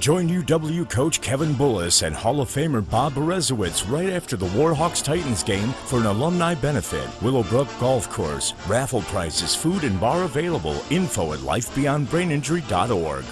Join UW coach Kevin Bullis and Hall of Famer Bob Berezowitz right after the Warhawks Titans game for an alumni benefit. Willowbrook Golf Course. Raffle prizes, food, and bar available. Info at lifebeyondbraininjury.org.